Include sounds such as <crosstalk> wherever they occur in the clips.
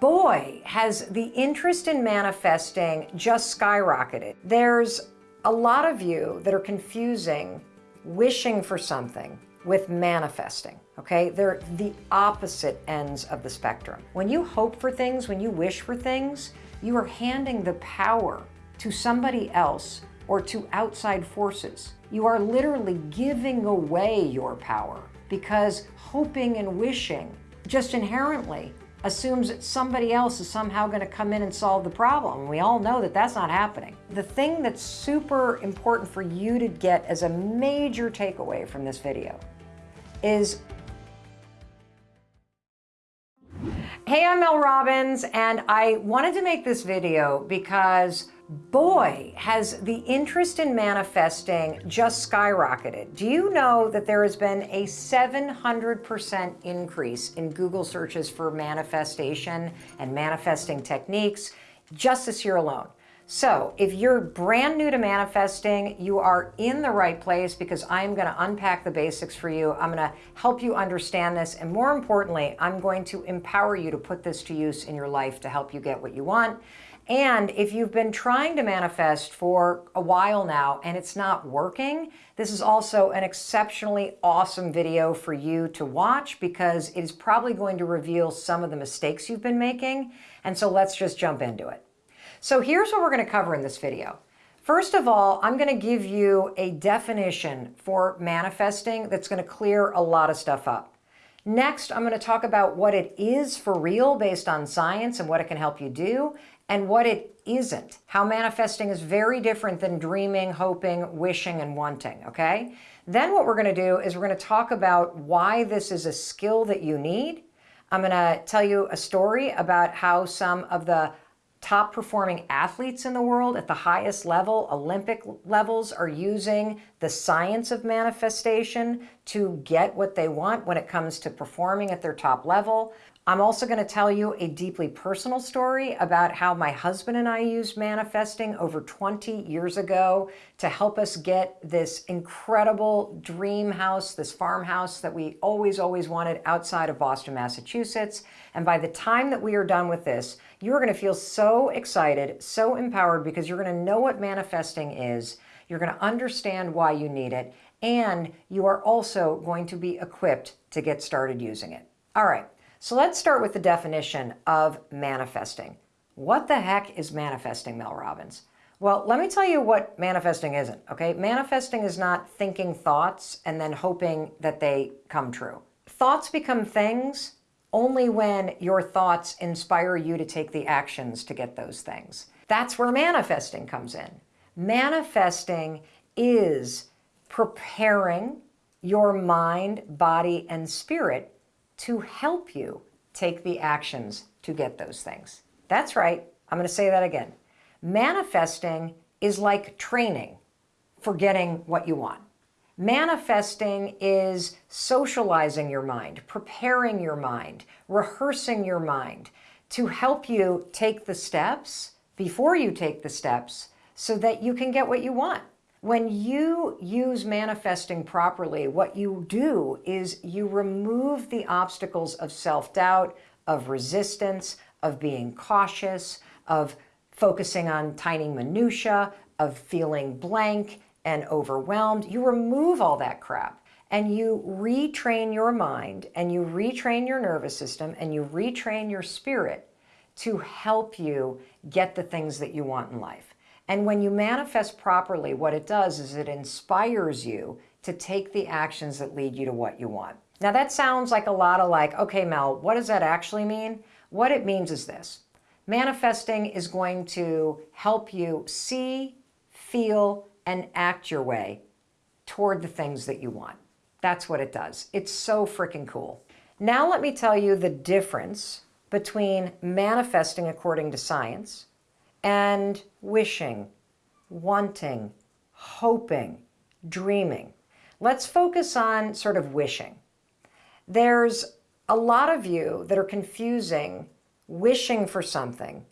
boy, has the interest in manifesting just skyrocketed. There's a lot of you that are confusing wishing for something with manifesting, okay? They're the opposite ends of the spectrum. When you hope for things, when you wish for things, you are handing the power to somebody else or to outside forces. You are literally giving away your power because hoping and wishing just inherently assumes that somebody else is somehow going to come in and solve the problem. We all know that that's not happening. The thing that's super important for you to get as a major takeaway from this video is Hey, I'm Mel Robbins, and I wanted to make this video because boy, has the interest in manifesting just skyrocketed. Do you know that there has been a 700% increase in Google searches for manifestation and manifesting techniques just this year alone? So if you're brand new to manifesting, you are in the right place because I'm going to unpack the basics for you. I'm going to help you understand this. And more importantly, I'm going to empower you to put this to use in your life to help you get what you want. And if you've been trying to manifest for a while now and it's not working, this is also an exceptionally awesome video for you to watch because it is probably going to reveal some of the mistakes you've been making. And so let's just jump into it. So here's what we're going to cover in this video. First of all, I'm going to give you a definition for manifesting that's going to clear a lot of stuff up. Next, I'm going to talk about what it is for real based on science and what it can help you do, and what it isn't. How manifesting is very different than dreaming, hoping, wishing, and wanting, okay? Then what we're going to do is we're going to talk about why this is a skill that you need. I'm going to tell you a story about how some of the top performing athletes in the world at the highest level, Olympic levels, are using the science of manifestation to get what they want when it comes to performing at their top level. I'm also going to tell you a deeply personal story about how my husband and I used manifesting over 20 years ago to help us get this incredible dream house, this farmhouse that we always, always wanted outside of Boston, Massachusetts. And by the time that we are done with this, you're going to feel so excited, so empowered because you're going to know what manifesting is. You're going to understand why you need it. And you are also going to be equipped to get started using it. All right. So let's start with the definition of manifesting. What the heck is manifesting, Mel Robbins? Well, let me tell you what manifesting isn't, okay? Manifesting is not thinking thoughts and then hoping that they come true. Thoughts become things only when your thoughts inspire you to take the actions to get those things. That's where manifesting comes in. Manifesting is preparing your mind, body, and spirit to help you take the actions to get those things. That's right. I'm going to say that again. Manifesting is like training for getting what you want. Manifesting is socializing your mind, preparing your mind, rehearsing your mind to help you take the steps before you take the steps so that you can get what you want. When you use manifesting properly, what you do is you remove the obstacles of self-doubt, of resistance, of being cautious, of focusing on tiny minutia, of feeling blank and overwhelmed. You remove all that crap and you retrain your mind and you retrain your nervous system and you retrain your spirit to help you get the things that you want in life. And when you manifest properly, what it does is it inspires you to take the actions that lead you to what you want. Now that sounds like a lot of like, okay, Mel, what does that actually mean? What it means is this. Manifesting is going to help you see, feel, and act your way toward the things that you want. That's what it does. It's so freaking cool. Now let me tell you the difference between manifesting according to science and wishing, wanting, hoping, dreaming. Let's focus on sort of wishing. There's a lot of you that are confusing wishing for something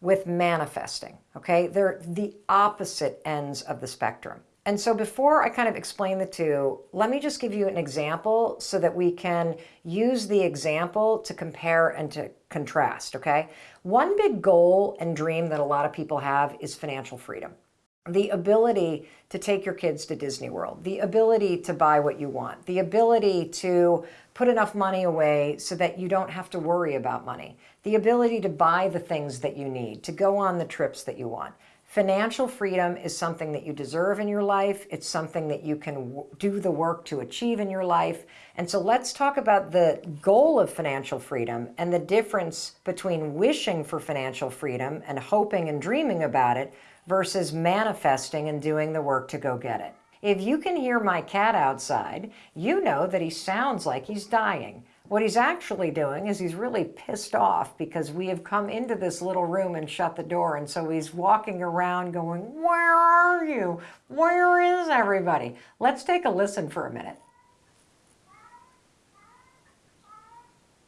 with manifesting, okay? They're the opposite ends of the spectrum. And so before I kind of explain the two, let me just give you an example so that we can use the example to compare and to contrast, okay? One big goal and dream that a lot of people have is financial freedom. The ability to take your kids to Disney World, the ability to buy what you want, the ability to put enough money away so that you don't have to worry about money, the ability to buy the things that you need, to go on the trips that you want. Financial freedom is something that you deserve in your life. It's something that you can do the work to achieve in your life. And so let's talk about the goal of financial freedom and the difference between wishing for financial freedom and hoping and dreaming about it versus manifesting and doing the work to go get it. If you can hear my cat outside, you know that he sounds like he's dying. What he's actually doing is he's really pissed off because we have come into this little room and shut the door. And so he's walking around going, where are you? Where is everybody? Let's take a listen for a minute.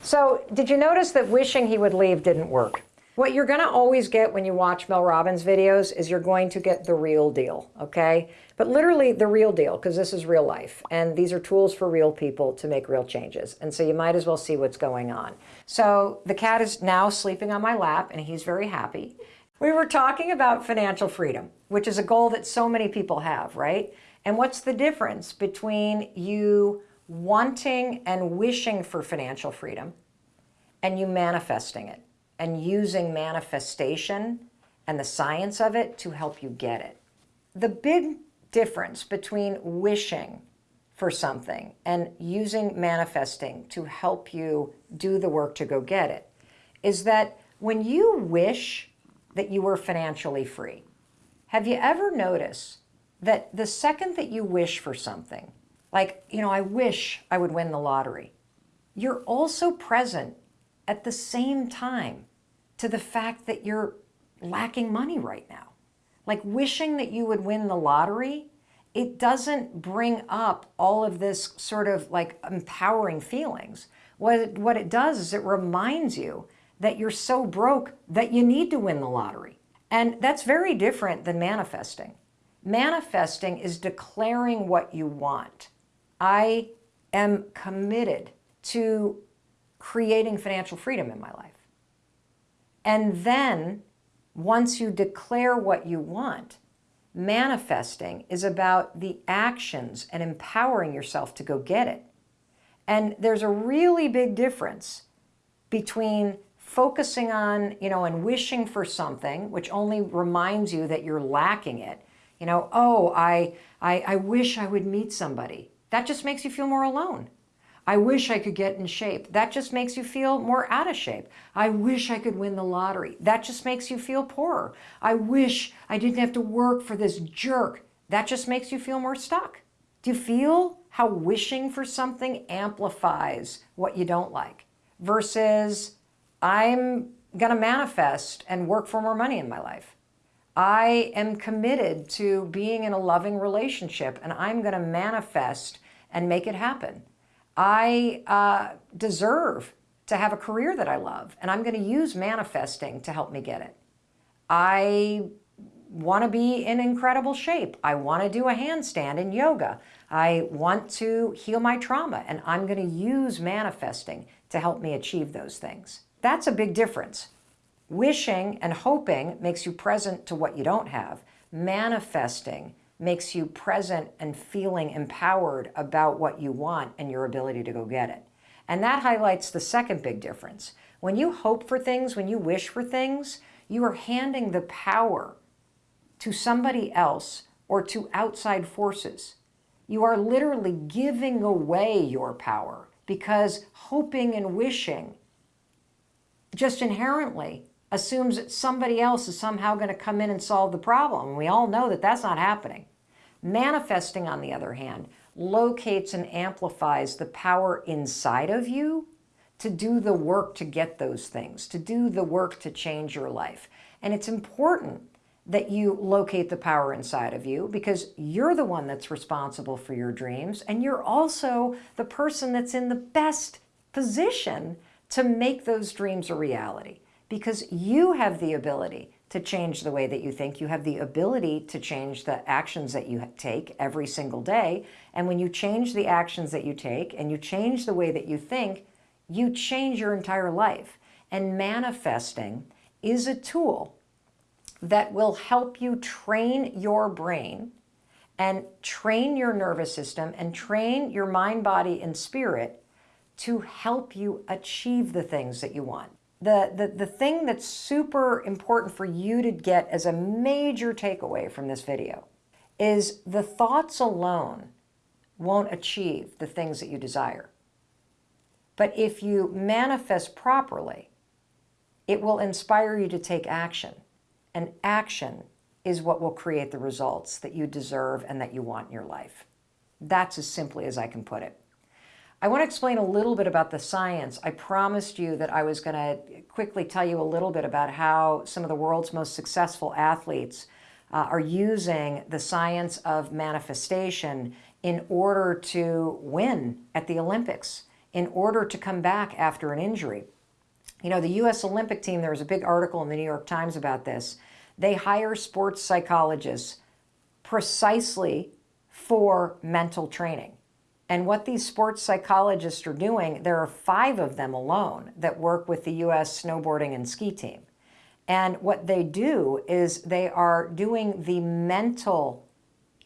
So did you notice that wishing he would leave didn't work? What you're going to always get when you watch Mel Robbins videos is you're going to get the real deal, okay? But literally the real deal, because this is real life. And these are tools for real people to make real changes. And so you might as well see what's going on. So the cat is now sleeping on my lap and he's very happy. We were talking about financial freedom, which is a goal that so many people have, right? And what's the difference between you wanting and wishing for financial freedom and you manifesting it and using manifestation and the science of it to help you get it? The big difference between wishing for something and using manifesting to help you do the work to go get it is that when you wish that you were financially free, have you ever noticed that the second that you wish for something, like, you know, I wish I would win the lottery, you're also present at the same time to the fact that you're lacking money right now like wishing that you would win the lottery, it doesn't bring up all of this sort of like empowering feelings. What it, what it does is it reminds you that you're so broke that you need to win the lottery. And that's very different than manifesting. Manifesting is declaring what you want. I am committed to creating financial freedom in my life. And then once you declare what you want, manifesting is about the actions and empowering yourself to go get it. And there's a really big difference between focusing on, you know, and wishing for something, which only reminds you that you're lacking it. You know, oh, I, I, I wish I would meet somebody. That just makes you feel more alone. I wish I could get in shape. That just makes you feel more out of shape. I wish I could win the lottery. That just makes you feel poorer. I wish I didn't have to work for this jerk. That just makes you feel more stuck. Do you feel how wishing for something amplifies what you don't like versus I'm going to manifest and work for more money in my life. I am committed to being in a loving relationship and I'm going to manifest and make it happen. I uh, deserve to have a career that I love, and I'm going to use manifesting to help me get it. I want to be in incredible shape. I want to do a handstand in yoga. I want to heal my trauma, and I'm going to use manifesting to help me achieve those things. That's a big difference. Wishing and hoping makes you present to what you don't have. Manifesting makes you present and feeling empowered about what you want and your ability to go get it. And that highlights the second big difference. When you hope for things, when you wish for things, you are handing the power to somebody else or to outside forces. You are literally giving away your power because hoping and wishing just inherently assumes that somebody else is somehow going to come in and solve the problem. We all know that that's not happening. Manifesting, on the other hand, locates and amplifies the power inside of you to do the work to get those things, to do the work to change your life. And it's important that you locate the power inside of you because you're the one that's responsible for your dreams and you're also the person that's in the best position to make those dreams a reality. because you have the ability to change the way that you think. You have the ability to change the actions that you take every single day. And when you change the actions that you take and you change the way that you think, you change your entire life. And manifesting is a tool that will help you train your brain and train your nervous system and train your mind, body, and spirit to help you achieve the things that you want. The, the, the thing that's super important for you to get as a major takeaway from this video is the thoughts alone won't achieve the things that you desire. But if you manifest properly, it will inspire you to take action. And action is what will create the results that you deserve and that you want in your life. That's as simply as I can put it. I want to explain a little bit about the science. I promised you that I was going to quickly tell you a little bit about how some of the world's most successful athletes uh, are using the science of manifestation in order to win at the Olympics, in order to come back after an injury. You know, the U.S. Olympic team, there was a big article in the New York Times about this. They hire sports psychologists precisely for mental training. And what these sports psychologists are doing, there are five of them alone that work with the U.S. snowboarding and ski team. And what they do is they are doing the mental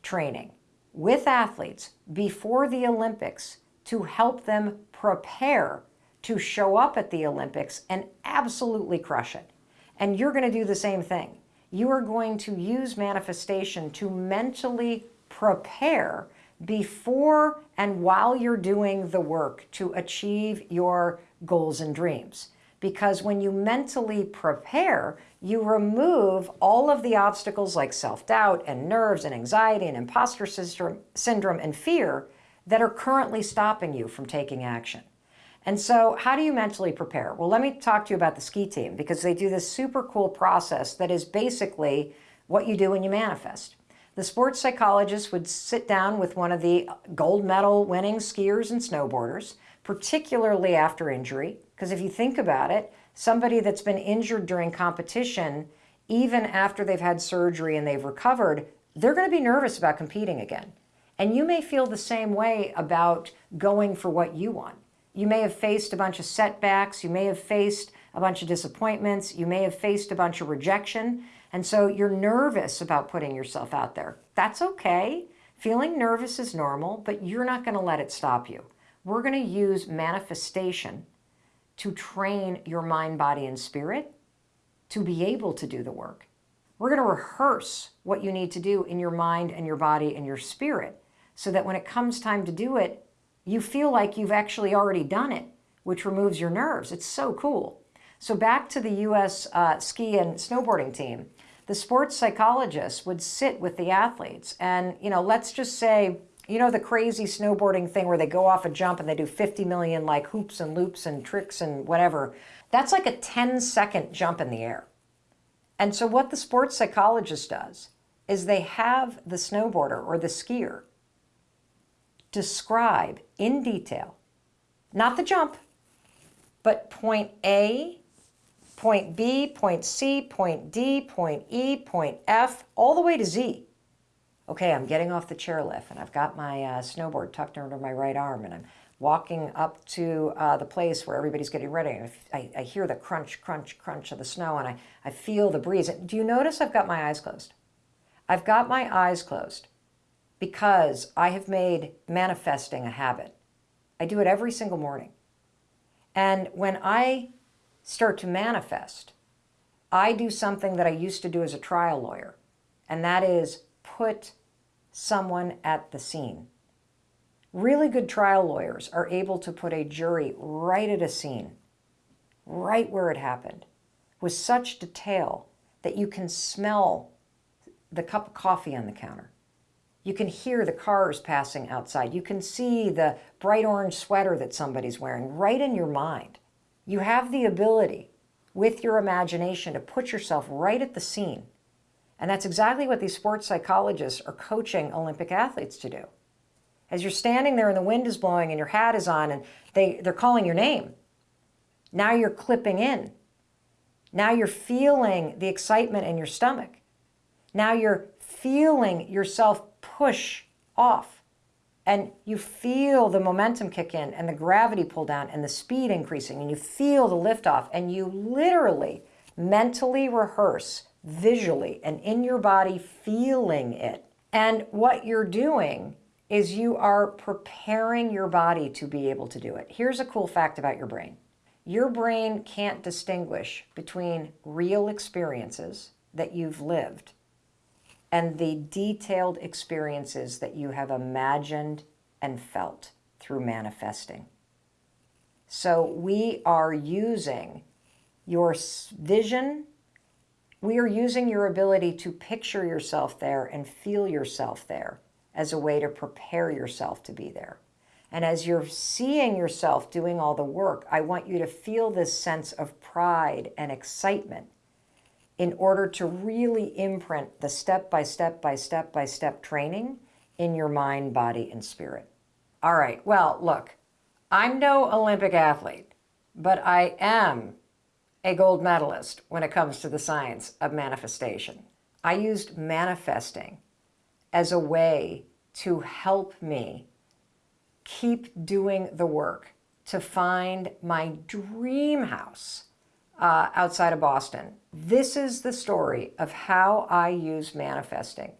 training with athletes before the Olympics to help them prepare to show up at the Olympics and absolutely crush it. And you're going to do the same thing you are going to use manifestation to mentally prepare before and while you're doing the work to achieve your goals and dreams. Because when you mentally prepare, you remove all of the obstacles like self-doubt and nerves and anxiety and imposter syndrome and fear that are currently stopping you from taking action. And so how do you mentally prepare? Well, let me talk to you about the ski team because they do this super cool process that is basically what you do when you manifest. The sports psychologist would sit down with one of the gold medal winning skiers and snowboarders, particularly after injury, because if you think about it, somebody that's been injured during competition, even after they've had surgery and they've recovered, they're going to be nervous about competing again. And you may feel the same way about going for what you want. You may have faced a bunch of setbacks. You may have faced a bunch of disappointments. You may have faced a bunch of rejection. And so you're nervous about putting yourself out there. That's okay. Feeling nervous is normal, but you're not going to let it stop you. We're going to use manifestation to train your mind, body, and spirit to be able to do the work. We're going to rehearse what you need to do in your mind and your body and your spirit so that when it comes time to do it, you feel like you've actually already done it, which removes your nerves. It's so cool. So back to the U.S. Uh, ski and snowboarding team, the sports psychologists would sit with the athletes and, you know, let's just say, you know, the crazy snowboarding thing where they go off a jump and they do 50 million like hoops and loops and tricks and whatever. That's like a 10 second jump in the air. And so what the sports psychologist does is they have the snowboarder or the skier describe in detail, not the jump, but point A, point B, point C, point D, point E, point F, all the way to Z. Okay, I'm getting off the chairlift and I've got my uh, snowboard tucked under my right arm and I'm walking up to uh, the place where everybody's getting ready. I, I, hear the crunch, crunch, crunch of the snow and I, I feel the breeze. Do you notice I've got my eyes closed? I've got my eyes closed because I have made manifesting a habit. I do it every single morning. And when I start to manifest, I do something that I used to do as a trial lawyer, and that is put someone at the scene. Really good trial lawyers are able to put a jury right at a scene, right where it happened, with such detail that you can smell the cup of coffee on the counter. You can hear the cars passing outside. You can see the bright orange sweater that somebody's wearing right in your mind. You have the ability with your imagination to put yourself right at the scene. And that's exactly what these sports psychologists are coaching Olympic athletes to do. As you're standing there and the wind is blowing and your hat is on and they, they're calling your name, now you're clipping in. Now you're feeling the excitement in your stomach. Now you're feeling yourself push off and you feel the momentum kick in and the gravity pull down and the speed increasing and you feel the liftoff and you literally mentally rehearse visually and in your body feeling it. And what you're doing is you are preparing your body to be able to do it. Here's a cool fact about your brain. Your brain can't distinguish between real experiences that you've lived and the detailed experiences that you have imagined and felt through manifesting. So we are using your vision, we are using your ability to picture yourself there and feel yourself there as a way to prepare yourself to be there. And as you're seeing yourself doing all the work, I want you to feel this sense of pride and excitement in order to really imprint the step by step by step by step training in your mind, body, and spirit. All right, well, look, I'm no Olympic athlete, but I am a gold medalist when it comes to the science of manifestation. I used manifesting as a way to help me keep doing the work to find my dream house uh, outside of Boston. This is the story of how I use manifesting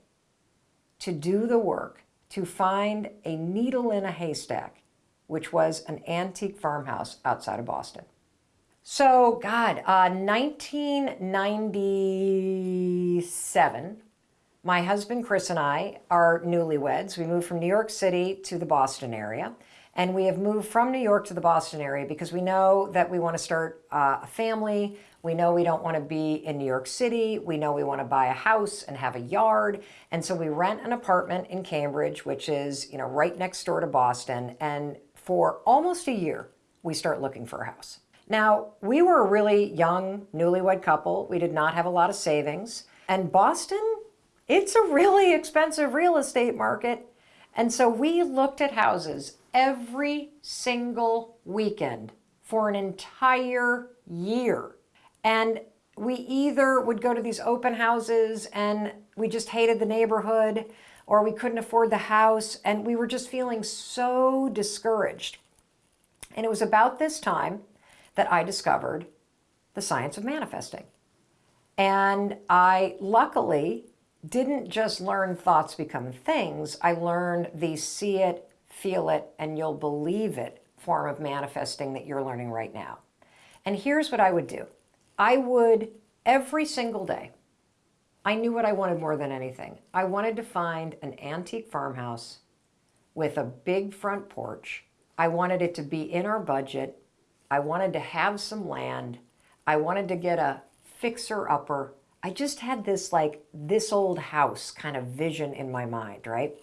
to do the work to find a needle in a haystack, which was an antique farmhouse outside of Boston. So, God, uh, 1997, my husband Chris and I are newlyweds. We moved from New York City to the Boston area. And we have moved from New York to the Boston area because we know that we want to start uh, a family. We know we don't want to be in New York City. We know we want to buy a house and have a yard. And so we rent an apartment in Cambridge, which is, you know, right next door to Boston. And for almost a year, we start looking for a house. Now, we were a really young, newlywed couple. We did not have a lot of savings. And Boston, it's a really expensive real estate market. And so we looked at houses every single weekend for an entire year. And we either would go to these open houses and we just hated the neighborhood or we couldn't afford the house and we were just feeling so discouraged. And it was about this time that I discovered the science of manifesting. And I luckily didn't just learn thoughts become things, I learned the see it, feel it, and you'll believe it form of manifesting that you're learning right now. And here's what I would do. I would, every single day, I knew what I wanted more than anything. I wanted to find an antique farmhouse with a big front porch. I wanted it to be in our budget. I wanted to have some land. I wanted to get a fixer-upper. I just had this like this old house kind of vision in my mind, right?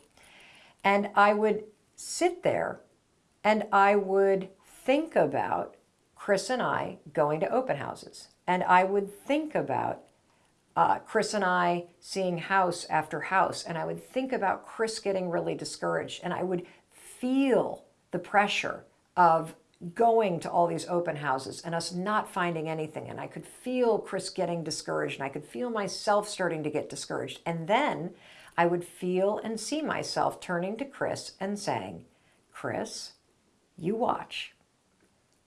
And I would sit there and I would think about Chris and I going to open houses. And I would think about uh, Chris and I seeing house after house. And I would think about Chris getting really discouraged. And I would feel the pressure of going to all these open houses and us not finding anything. And I could feel Chris getting discouraged and I could feel myself starting to get discouraged. And then I would feel and see myself turning to Chris and saying, Chris, you watch.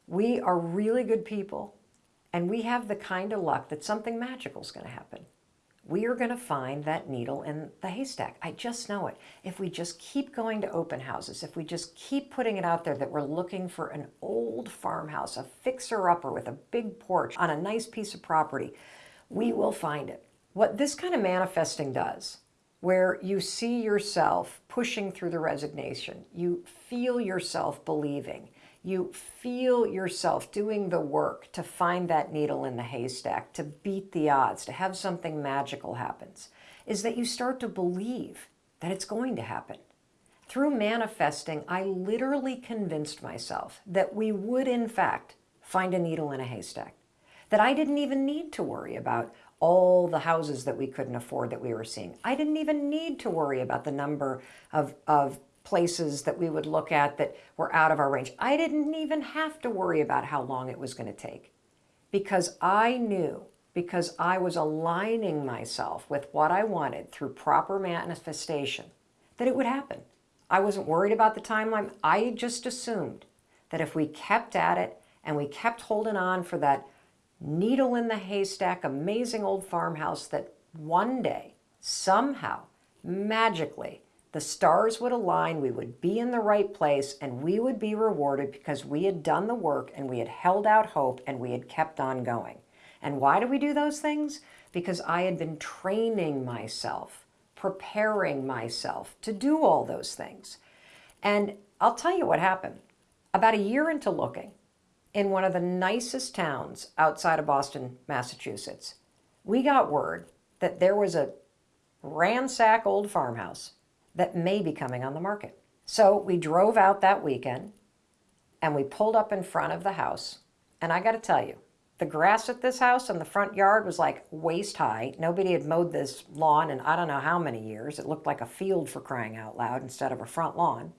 We are really good people and we have the kind of luck that something magical is going to happen. We are going to find that needle in the haystack. I just know it. If we just keep going to open houses, if we just keep putting it out there that we're looking for an old farmhouse, a fixer-upper with a big porch on a nice piece of property, we will find it. What this kind of manifesting does where you see yourself pushing through the resignation. You feel yourself believing. You feel yourself doing the work to find that needle in the haystack, to beat the odds, to have something magical happens, is that you start to believe that it's going to happen. Through manifesting, I literally convinced myself that we would, in fact, find a needle in a haystack. That I didn't even need to worry about all the houses that we couldn't afford that we were seeing. I didn't even need to worry about the number of, of places that we would look at that were out of our range. I didn't even have to worry about how long it was going to take because I knew because I was aligning myself with what I wanted through proper manifestation, that it would happen. I wasn't worried about the timeline. I just assumed that if we kept at it and we kept holding on for that needle in the haystack, amazing old farmhouse that one day, somehow, magically, the stars would align, we would be in the right place, and we would be rewarded because we had done the work and we had held out hope and we had kept on going. And why do we do those things? Because I had been training myself, preparing myself to do all those things. And I'll tell you what happened. About a year into looking, in one of the nicest towns outside of Boston, Massachusetts, we got word that there was a ransack old farmhouse that may be coming on the market. So we drove out that weekend and we pulled up in front of the house. And I got to tell you, the grass at this house in the front yard was like waist high. Nobody had mowed this lawn in I don't know how many years. It looked like a field for crying out loud instead of a front lawn.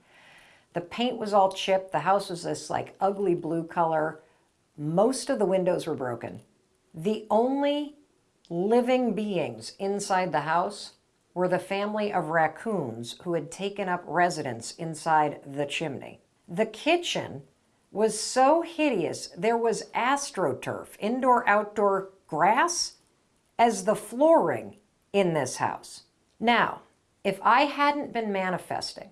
The paint was all chipped. The house was this like ugly blue color. Most of the windows were broken. The only living beings inside the house were the family of raccoons who had taken up residence inside the chimney. The kitchen was so hideous, there was astroturf, indoor-outdoor grass, as the flooring in this house. Now, if I hadn't been manifesting,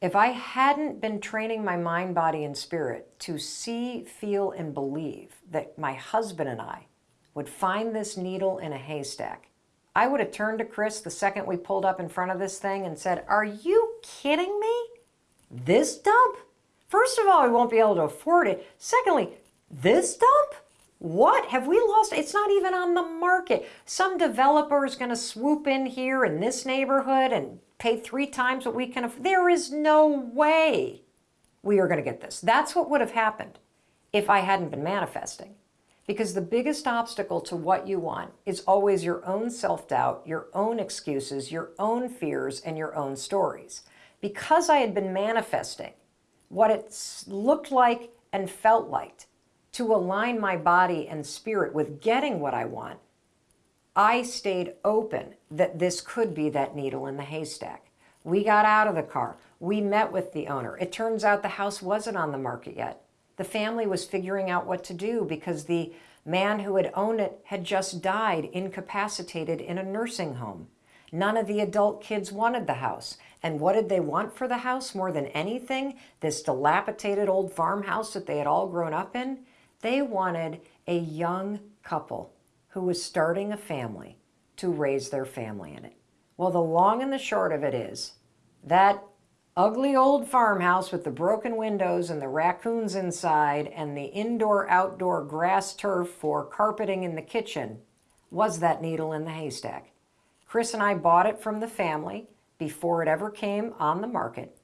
if I hadn't been training my mind, body, and spirit to see, feel, and believe that my husband and I would find this needle in a haystack, I would have turned to Chris the second we pulled up in front of this thing and said, are you kidding me? This dump? First of all, we won't be able to afford it. Secondly, this dump? What? Have we lost? It's not even on the market. Some developer is going to swoop in here in this neighborhood and pay three times what we can afford. There is no way we are going to get this. That's what would have happened if I hadn't been manifesting. Because the biggest obstacle to what you want is always your own self-doubt, your own excuses, your own fears, and your own stories. Because I had been manifesting what it looked like and felt like to align my body and spirit with getting what I want, I stayed open that this could be that needle in the haystack. We got out of the car. We met with the owner. It turns out the house wasn't on the market yet. The family was figuring out what to do because the man who had owned it had just died incapacitated in a nursing home. None of the adult kids wanted the house. And what did they want for the house more than anything? This dilapidated old farmhouse that they had all grown up in? They wanted a young couple who was starting a family to raise their family in it. Well, the long and the short of it is that ugly old farmhouse with the broken windows and the raccoons inside and the indoor-outdoor grass turf for carpeting in the kitchen was that needle in the haystack. Chris and I bought it from the family before it ever came on the market.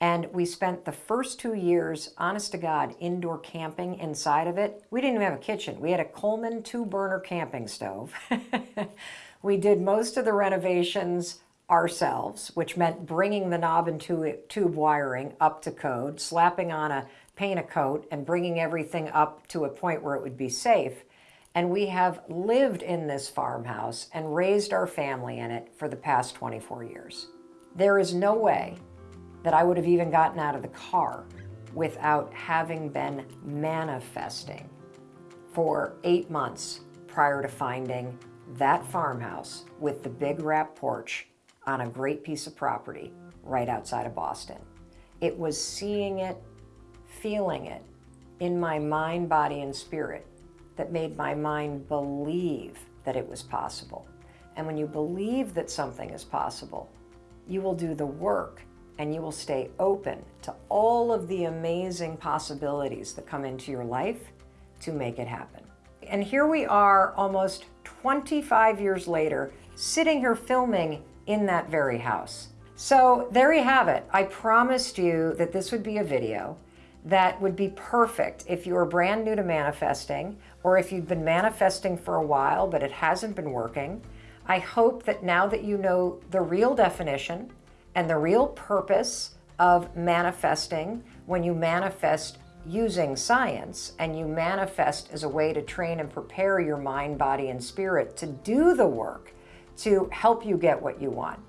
And we spent the first two years, honest to God, indoor camping inside of it. We didn't even have a kitchen. We had a Coleman two-burner camping stove. <laughs> we did most of the renovations ourselves, which meant bringing the knob and tube wiring up to code, slapping on a paint a coat, and bringing everything up to a point where it would be safe. And we have lived in this farmhouse and raised our family in it for the past 24 years. There is no way that I would have even gotten out of the car without having been manifesting for eight months prior to finding that farmhouse with the big wrap porch on a great piece of property right outside of Boston. It was seeing it, feeling it in my mind, body, and spirit that made my mind believe that it was possible. And when you believe that something is possible, you will do the work and you will stay open to all of the amazing possibilities that come into your life to make it happen. And here we are almost 25 years later, sitting here filming in that very house. So there you have it. I promised you that this would be a video that would be perfect if you were brand new to manifesting or if you've been manifesting for a while but it hasn't been working. I hope that now that you know the real definition and the real purpose of manifesting when you manifest using science and you manifest as a way to train and prepare your mind, body, and spirit to do the work to help you get what you want.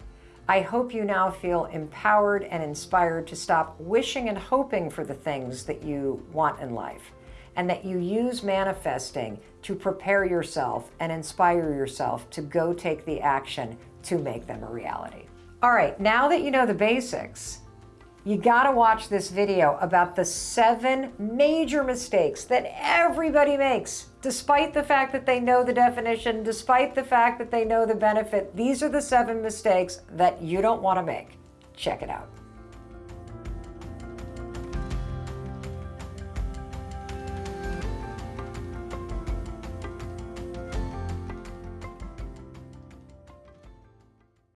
I hope you now feel empowered and inspired to stop wishing and hoping for the things that you want in life and that you use manifesting to prepare yourself and inspire yourself to go take the action to make them a reality. All right, now that you know the basics, you gotta watch this video about the seven major mistakes that everybody makes, despite the fact that they know the definition, despite the fact that they know the benefit. These are the seven mistakes that you don't wanna make. Check it out.